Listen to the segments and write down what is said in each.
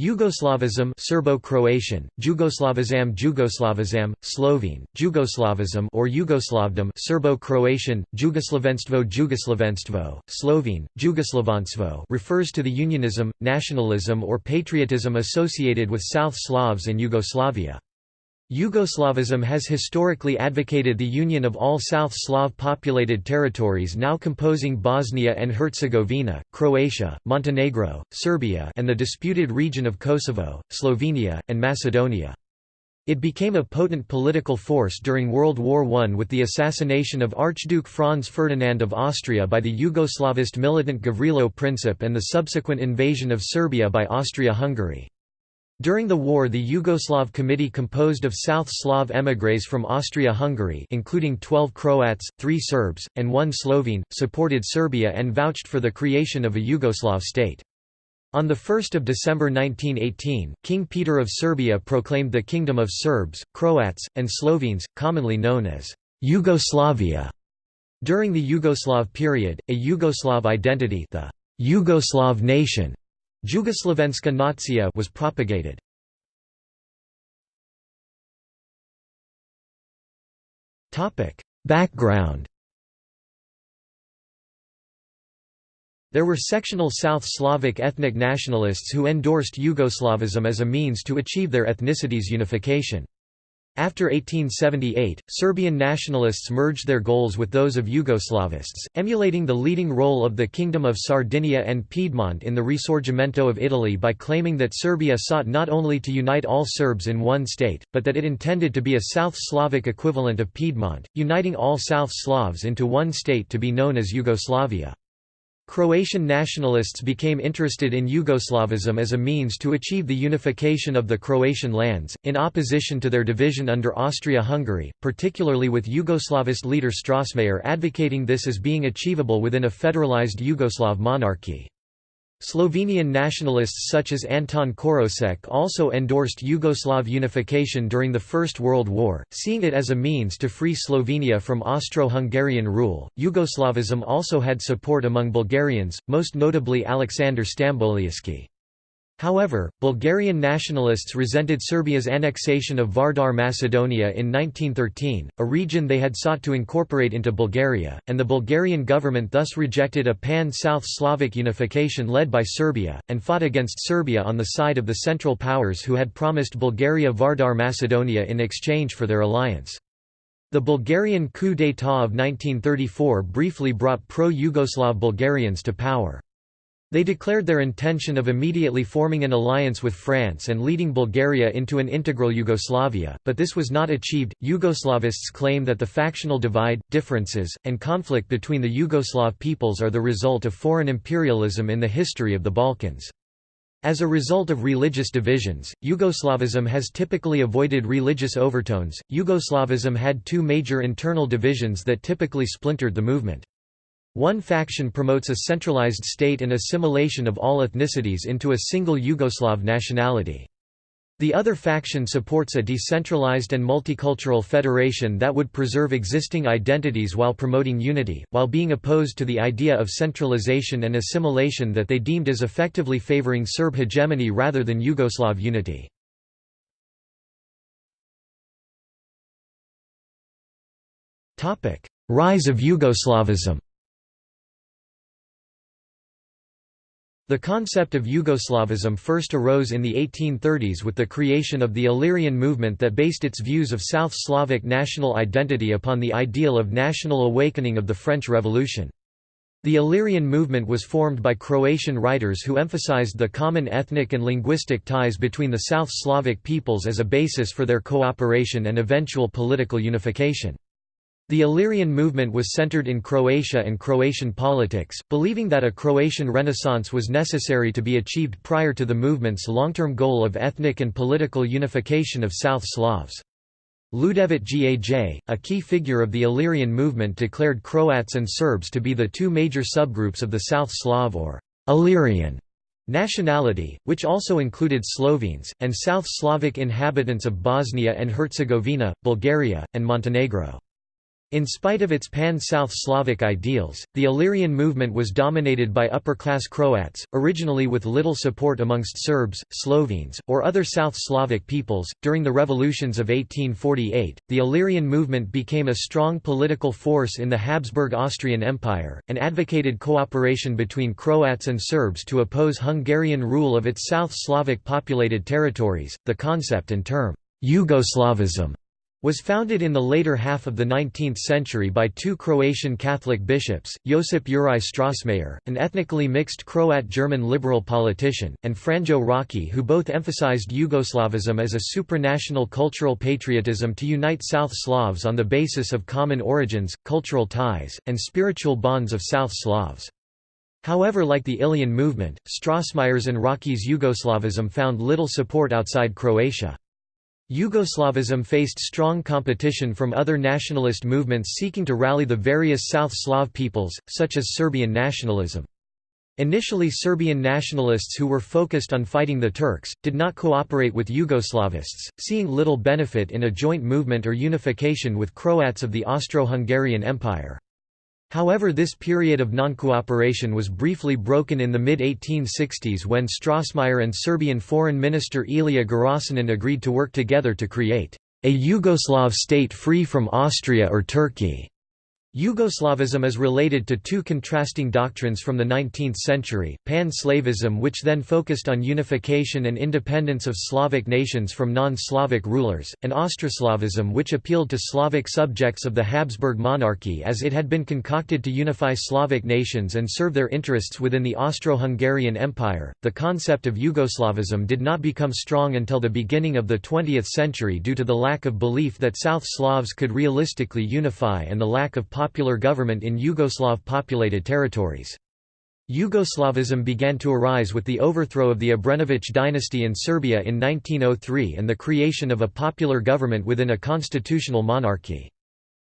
Yugoslavism Serbo-Croatian, Jugoslavizam Jugoslavizam, Slovene, Jugoslavizm or Yugoslavdom Serbo-Croatian, Jugoslavenstvo Jugoslavenstvo, Slovene, Jugoslavanstvo refers to the unionism, nationalism or patriotism associated with South Slavs and Yugoslavia. Yugoslavism has historically advocated the union of all South Slav populated territories now composing Bosnia and Herzegovina, Croatia, Montenegro, Serbia and the disputed region of Kosovo, Slovenia, and Macedonia. It became a potent political force during World War I with the assassination of Archduke Franz Ferdinand of Austria by the Yugoslavist militant Gavrilo Princip and the subsequent invasion of Serbia by Austria-Hungary. During the war the Yugoslav Committee composed of South Slav émigrés from Austria-Hungary including 12 Croats, 3 Serbs, and 1 Slovene, supported Serbia and vouched for the creation of a Yugoslav state. On 1 December 1918, King Peter of Serbia proclaimed the Kingdom of Serbs, Croats, and Slovenes, commonly known as Yugoslavia. During the Yugoslav period, a Yugoslav identity the Yugoslav nation Jugoslavenska nacija was propagated. Topic: Background. There were sectional South Slavic ethnic nationalists who endorsed Yugoslavism as a means to achieve their ethnicity's unification. After 1878, Serbian nationalists merged their goals with those of Yugoslavists, emulating the leading role of the Kingdom of Sardinia and Piedmont in the Risorgimento of Italy by claiming that Serbia sought not only to unite all Serbs in one state, but that it intended to be a South Slavic equivalent of Piedmont, uniting all South Slavs into one state to be known as Yugoslavia. Croatian nationalists became interested in Yugoslavism as a means to achieve the unification of the Croatian lands, in opposition to their division under Austria-Hungary, particularly with Yugoslavist leader Strossmayer advocating this as being achievable within a federalized Yugoslav monarchy. Slovenian nationalists such as Anton Korosek also endorsed Yugoslav unification during the First World War, seeing it as a means to free Slovenia from Austro-Hungarian rule. Yugoslavism also had support among Bulgarians, most notably Alexander Stamboliyski. However, Bulgarian nationalists resented Serbia's annexation of Vardar Macedonia in 1913, a region they had sought to incorporate into Bulgaria, and the Bulgarian government thus rejected a pan-South Slavic unification led by Serbia, and fought against Serbia on the side of the Central Powers who had promised Bulgaria Vardar Macedonia in exchange for their alliance. The Bulgarian coup d'état of 1934 briefly brought pro-Yugoslav Bulgarians to power. They declared their intention of immediately forming an alliance with France and leading Bulgaria into an integral Yugoslavia, but this was not achieved. Yugoslavists claim that the factional divide, differences, and conflict between the Yugoslav peoples are the result of foreign imperialism in the history of the Balkans. As a result of religious divisions, Yugoslavism has typically avoided religious overtones. Yugoslavism had two major internal divisions that typically splintered the movement. One faction promotes a centralized state and assimilation of all ethnicities into a single Yugoslav nationality. The other faction supports a decentralized and multicultural federation that would preserve existing identities while promoting unity, while being opposed to the idea of centralization and assimilation that they deemed as effectively favoring Serb hegemony rather than Yugoslav unity. Rise of Yugoslavism The concept of Yugoslavism first arose in the 1830s with the creation of the Illyrian movement that based its views of South Slavic national identity upon the ideal of national awakening of the French Revolution. The Illyrian movement was formed by Croatian writers who emphasized the common ethnic and linguistic ties between the South Slavic peoples as a basis for their cooperation and eventual political unification. The Illyrian movement was centered in Croatia and Croatian politics, believing that a Croatian renaissance was necessary to be achieved prior to the movement's long-term goal of ethnic and political unification of South Slavs. Ljudevit Gaj, a key figure of the Illyrian movement declared Croats and Serbs to be the two major subgroups of the South Slav or Illyrian nationality, which also included Slovenes, and South Slavic inhabitants of Bosnia and Herzegovina, Bulgaria, and Montenegro. In spite of its pan-South Slavic ideals, the Illyrian movement was dominated by upper-class Croats, originally with little support amongst Serbs, Slovenes, or other South Slavic peoples. During the revolutions of 1848, the Illyrian movement became a strong political force in the Habsburg Austrian Empire, and advocated cooperation between Croats and Serbs to oppose Hungarian rule of its South Slavic populated territories. The concept and term Yugoslavism was founded in the later half of the 19th century by two Croatian Catholic bishops, Josip Juraj Strossmayer, an ethnically mixed Croat-German liberal politician, and Franjo Rački who both emphasized Yugoslavism as a supranational cultural patriotism to unite South Slavs on the basis of common origins, cultural ties, and spiritual bonds of South Slavs. However like the Illyrian movement, Strossmayer's and Rački's Yugoslavism found little support outside Croatia. Yugoslavism faced strong competition from other nationalist movements seeking to rally the various South Slav peoples, such as Serbian nationalism. Initially Serbian nationalists who were focused on fighting the Turks, did not cooperate with Yugoslavists, seeing little benefit in a joint movement or unification with Croats of the Austro-Hungarian Empire. However this period of non-cooperation was briefly broken in the mid-1860s when Strossmayer and Serbian Foreign Minister Ilija Garašanin agreed to work together to create a Yugoslav state free from Austria or Turkey. Yugoslavism is related to two contrasting doctrines from the 19th century, pan-Slavism which then focused on unification and independence of Slavic nations from non-Slavic rulers, and Austroslavism which appealed to Slavic subjects of the Habsburg monarchy as it had been concocted to unify Slavic nations and serve their interests within the Austro-Hungarian Empire. The concept of Yugoslavism did not become strong until the beginning of the 20th century due to the lack of belief that South Slavs could realistically unify and the lack of popular government in Yugoslav-populated territories. Yugoslavism began to arise with the overthrow of the Obrenović dynasty in Serbia in 1903 and the creation of a popular government within a constitutional monarchy.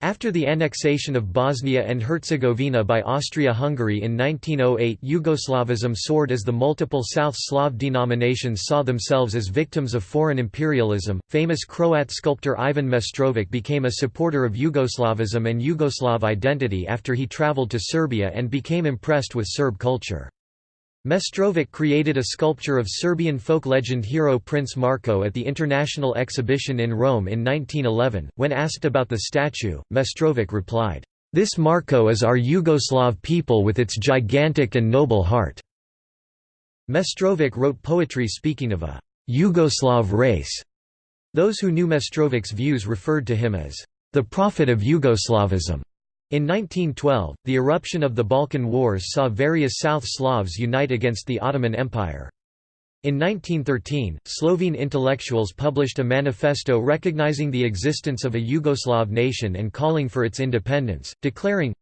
After the annexation of Bosnia and Herzegovina by Austria-Hungary in 1908 Yugoslavism soared as the multiple South Slav denominations saw themselves as victims of foreign imperialism. Famous Croat sculptor Ivan Mestrovic became a supporter of Yugoslavism and Yugoslav identity after he traveled to Serbia and became impressed with Serb culture. Mestrovic created a sculpture of Serbian folk legend hero Prince Marko at the International Exhibition in Rome in 1911. When asked about the statue, Mestrovic replied, This Marko is our Yugoslav people with its gigantic and noble heart. Mestrovic wrote poetry speaking of a Yugoslav race. Those who knew Mestrovic's views referred to him as the prophet of Yugoslavism. In 1912, the eruption of the Balkan Wars saw various South Slavs unite against the Ottoman Empire. In 1913, Slovene intellectuals published a manifesto recognizing the existence of a Yugoslav nation and calling for its independence, declaring,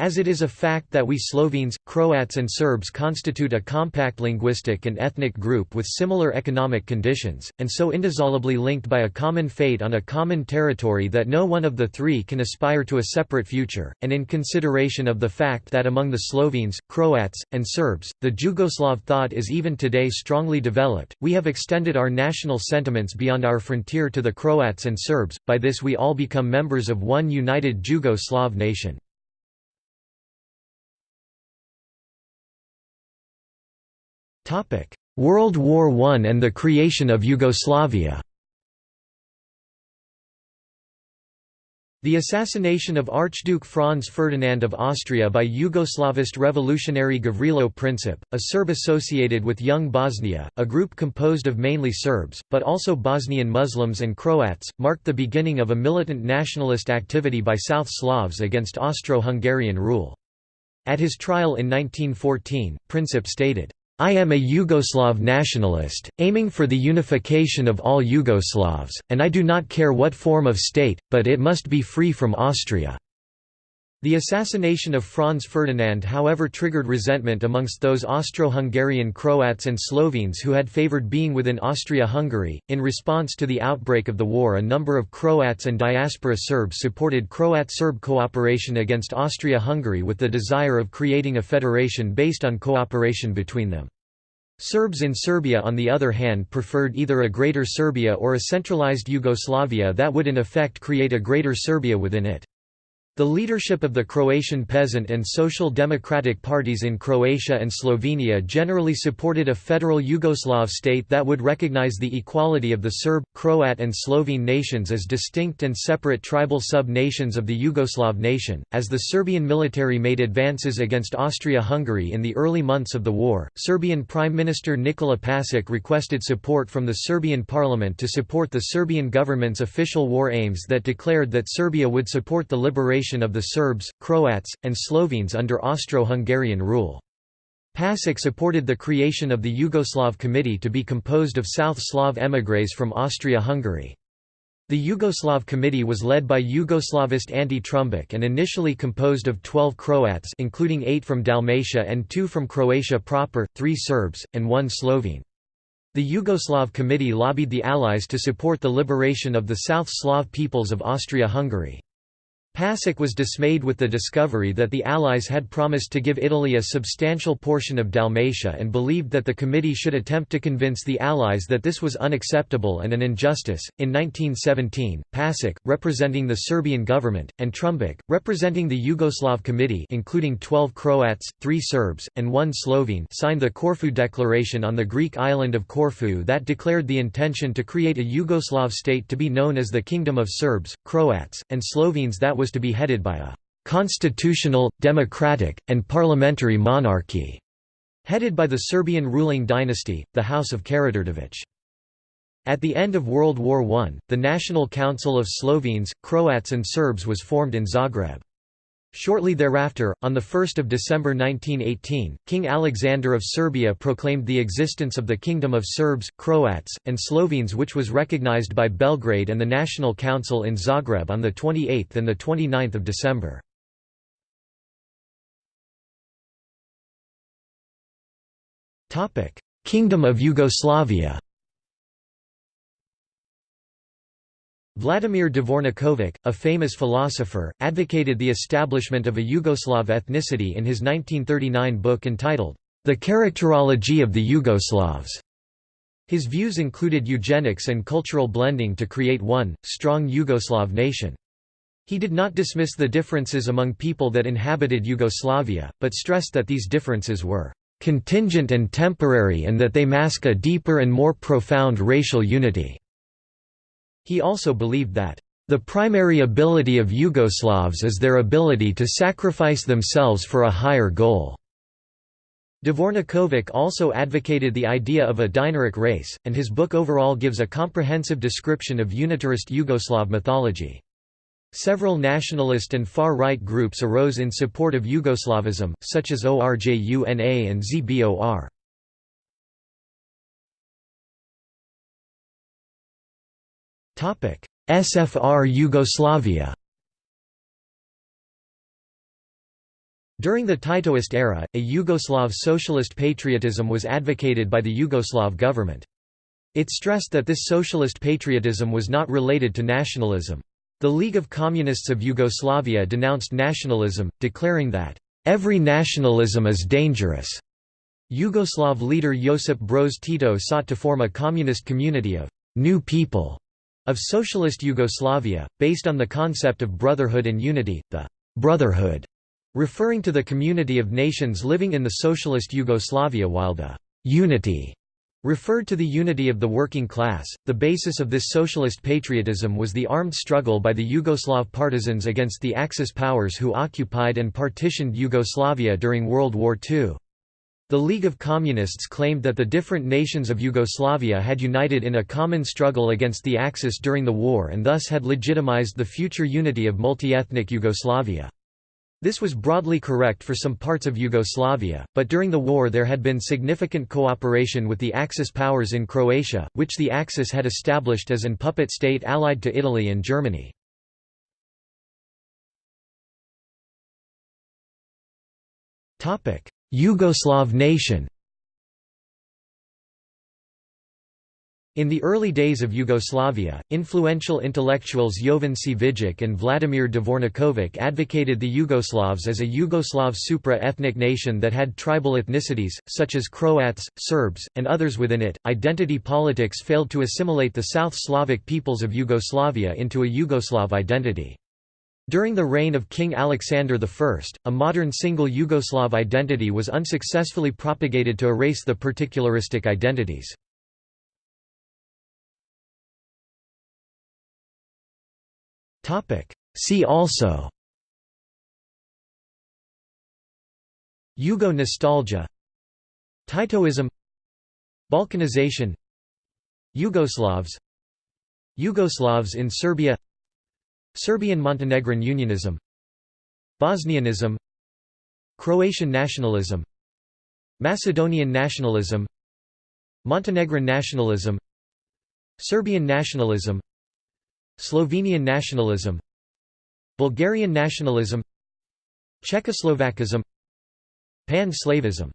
as it is a fact that we Slovenes, Croats and Serbs constitute a compact linguistic and ethnic group with similar economic conditions, and so indissolubly linked by a common fate on a common territory that no one of the three can aspire to a separate future, and in consideration of the fact that among the Slovenes, Croats, and Serbs, the Jugoslav thought is even today strongly developed, we have extended our national sentiments beyond our frontier to the Croats and Serbs, by this we all become members of one united Jugo-Slav nation. World War I and the creation of Yugoslavia The assassination of Archduke Franz Ferdinand of Austria by Yugoslavist revolutionary Gavrilo Princip, a Serb associated with Young Bosnia, a group composed of mainly Serbs, but also Bosnian Muslims and Croats, marked the beginning of a militant nationalist activity by South Slavs against Austro-Hungarian rule. At his trial in 1914, Princip stated, I am a Yugoslav nationalist, aiming for the unification of all Yugoslavs, and I do not care what form of state, but it must be free from Austria. The assassination of Franz Ferdinand however triggered resentment amongst those Austro-Hungarian Croats and Slovenes who had favoured being within Austria-Hungary. In response to the outbreak of the war a number of Croats and diaspora Serbs supported Croat-Serb cooperation against Austria-Hungary with the desire of creating a federation based on cooperation between them. Serbs in Serbia on the other hand preferred either a Greater Serbia or a centralized Yugoslavia that would in effect create a Greater Serbia within it. The leadership of the Croatian peasant and social democratic parties in Croatia and Slovenia generally supported a federal Yugoslav state that would recognize the equality of the Serb, Croat and Slovene nations as distinct and separate tribal sub-nations of the Yugoslav nation. As the Serbian military made advances against Austria-Hungary in the early months of the war, Serbian Prime Minister Nikola Pasic requested support from the Serbian parliament to support the Serbian government's official war aims that declared that Serbia would support the liberation of the Serbs, Croats, and Slovenes under Austro-Hungarian rule. Pasic supported the creation of the Yugoslav Committee to be composed of South Slav émigrés from Austria-Hungary. The Yugoslav Committee was led by Yugoslavist Ante Trumbic and initially composed of 12 Croats including 8 from Dalmatia and 2 from Croatia proper, 3 Serbs, and 1 Slovene. The Yugoslav Committee lobbied the Allies to support the liberation of the South Slav peoples of Austria-Hungary. Pasic was dismayed with the discovery that the Allies had promised to give Italy a substantial portion of Dalmatia and believed that the committee should attempt to convince the Allies that this was unacceptable and an injustice. In 1917, Pasic, representing the Serbian government, and Trumbic, representing the Yugoslav Committee, including 12 Croats, 3 Serbs, and 1 Slovene, signed the Corfu Declaration on the Greek island of Corfu that declared the intention to create a Yugoslav state to be known as the Kingdom of Serbs, Croats, and Slovenes that was to be headed by a «constitutional, democratic, and parliamentary monarchy» headed by the Serbian ruling dynasty, the House of Karađorđević. At the end of World War I, the National Council of Slovenes, Croats and Serbs was formed in Zagreb. Shortly thereafter, on 1 December 1918, King Alexander of Serbia proclaimed the existence of the Kingdom of Serbs, Croats, and Slovenes which was recognized by Belgrade and the National Council in Zagreb on 28 and 29 December. Kingdom of Yugoslavia Vladimir Dvorniković, a famous philosopher, advocated the establishment of a Yugoslav ethnicity in his 1939 book entitled, The Characterology of the Yugoslavs. His views included eugenics and cultural blending to create one, strong Yugoslav nation. He did not dismiss the differences among people that inhabited Yugoslavia, but stressed that these differences were contingent and temporary and that they mask a deeper and more profound racial unity. He also believed that, "...the primary ability of Yugoslavs is their ability to sacrifice themselves for a higher goal." Dvorniković also advocated the idea of a Dinaric race, and his book overall gives a comprehensive description of unitarist Yugoslav mythology. Several nationalist and far-right groups arose in support of Yugoslavism, such as ORJUNA and ZBOR. SFR Yugoslavia During the Titoist era, a Yugoslav socialist patriotism was advocated by the Yugoslav government. It stressed that this socialist patriotism was not related to nationalism. The League of Communists of Yugoslavia denounced nationalism, declaring that, "...every nationalism is dangerous." Yugoslav leader Josip Broz Tito sought to form a communist community of «new people» of socialist Yugoslavia, based on the concept of brotherhood and unity, the «brotherhood» referring to the community of nations living in the socialist Yugoslavia while the «unity» referred to the unity of the working class. The basis of this socialist patriotism was the armed struggle by the Yugoslav partisans against the Axis powers who occupied and partitioned Yugoslavia during World War II. The League of Communists claimed that the different nations of Yugoslavia had united in a common struggle against the Axis during the war and thus had legitimized the future unity of multi-ethnic Yugoslavia. This was broadly correct for some parts of Yugoslavia, but during the war there had been significant cooperation with the Axis powers in Croatia, which the Axis had established as an puppet state allied to Italy and Germany. Yugoslav nation In the early days of Yugoslavia, influential intellectuals Jovan Cvijic and Vladimir Dvorniković advocated the Yugoslavs as a Yugoslav supra-ethnic nation that had tribal ethnicities, such as Croats, Serbs, and others within it. Identity politics failed to assimilate the South Slavic peoples of Yugoslavia into a Yugoslav identity. During the reign of King Alexander I, a modern single Yugoslav identity was unsuccessfully propagated to erase the particularistic identities. See also Yugo nostalgia Titoism Balkanization Yugoslavs Yugoslavs in Serbia Serbian-Montenegrin unionism Bosnianism Croatian nationalism Macedonian nationalism Montenegrin nationalism Serbian nationalism Slovenian nationalism Bulgarian nationalism Czechoslovakism Pan-Slavism